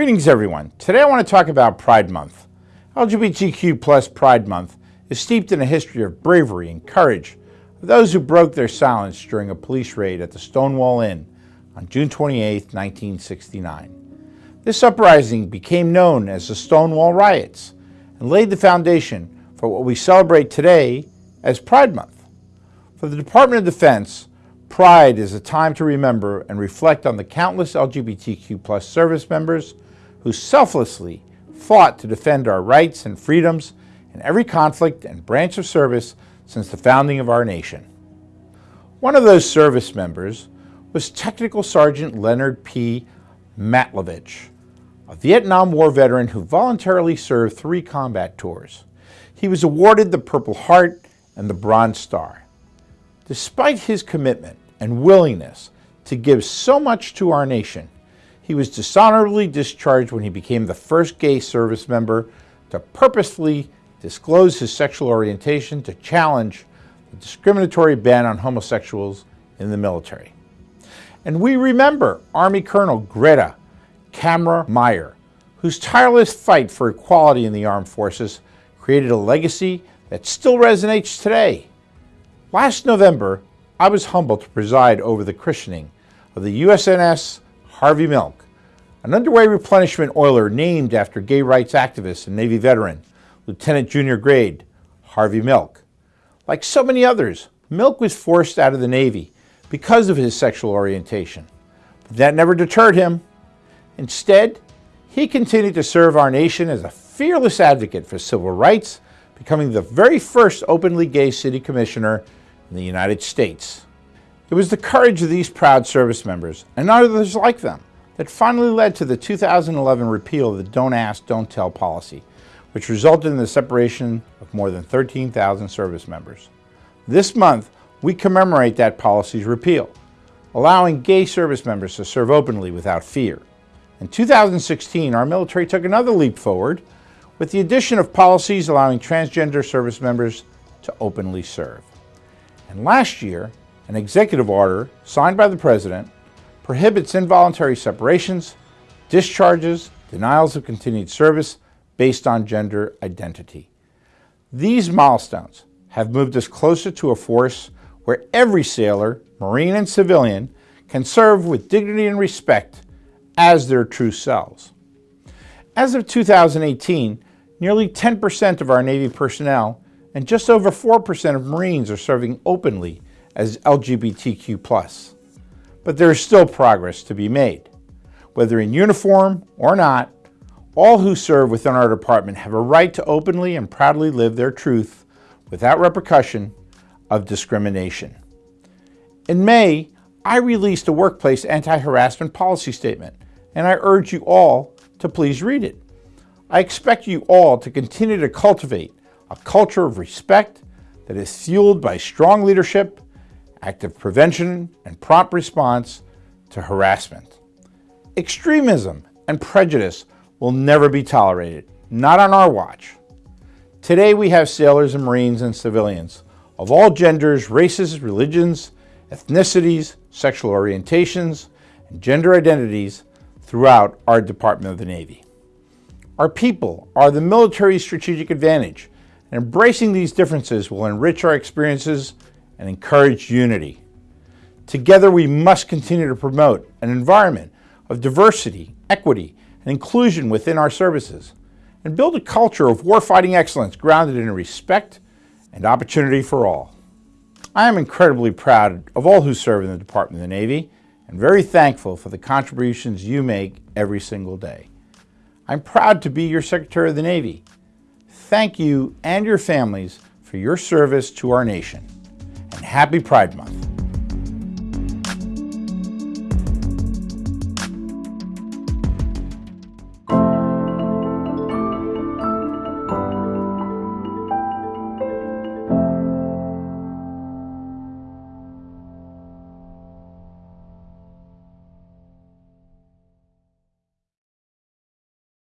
Greetings everyone. Today I want to talk about Pride Month. LGBTQ plus Pride Month is steeped in a history of bravery and courage of those who broke their silence during a police raid at the Stonewall Inn on June 28, 1969. This uprising became known as the Stonewall Riots and laid the foundation for what we celebrate today as Pride Month. For the Department of Defense, Pride is a time to remember and reflect on the countless LGBTQ plus service members who selflessly fought to defend our rights and freedoms in every conflict and branch of service since the founding of our nation. One of those service members was Technical Sergeant Leonard P. Matlovich, a Vietnam War veteran who voluntarily served three combat tours. He was awarded the Purple Heart and the Bronze Star. Despite his commitment and willingness to give so much to our nation, he was dishonorably discharged when he became the first gay service member to purposefully disclose his sexual orientation to challenge the discriminatory ban on homosexuals in the military. And we remember Army Colonel Greta Camera Meyer, whose tireless fight for equality in the armed forces created a legacy that still resonates today. Last November, I was humbled to preside over the christening of the USNS Harvey Milk, an underway replenishment oiler named after gay rights activist and Navy veteran, Lieutenant Junior Grade Harvey Milk. Like so many others, Milk was forced out of the Navy because of his sexual orientation. But that never deterred him. Instead, he continued to serve our nation as a fearless advocate for civil rights, becoming the very first openly gay city commissioner in the United States. It was the courage of these proud service members and others like them that finally led to the 2011 repeal of the Don't Ask, Don't Tell policy, which resulted in the separation of more than 13,000 service members. This month, we commemorate that policy's repeal, allowing gay service members to serve openly without fear. In 2016, our military took another leap forward with the addition of policies allowing transgender service members to openly serve. And last year, an executive order signed by the President prohibits involuntary separations, discharges, denials of continued service based on gender identity. These milestones have moved us closer to a force where every sailor, Marine and civilian, can serve with dignity and respect as their true selves. As of 2018, nearly 10% of our Navy personnel and just over 4% of Marines are serving openly as LGBTQ+. But there is still progress to be made. Whether in uniform or not, all who serve within our department have a right to openly and proudly live their truth without repercussion of discrimination. In May, I released a workplace anti-harassment policy statement, and I urge you all to please read it. I expect you all to continue to cultivate a culture of respect that is fueled by strong leadership, active prevention, and prompt response to harassment. Extremism and prejudice will never be tolerated, not on our watch. Today we have sailors and Marines and civilians of all genders, races, religions, ethnicities, sexual orientations, and gender identities throughout our Department of the Navy. Our people are the military's strategic advantage and embracing these differences will enrich our experiences and encourage unity. Together, we must continue to promote an environment of diversity, equity, and inclusion within our services, and build a culture of warfighting excellence grounded in respect and opportunity for all. I am incredibly proud of all who serve in the Department of the Navy and very thankful for the contributions you make every single day. I'm proud to be your Secretary of the Navy thank you and your families for your service to our nation. Happy Pride Month.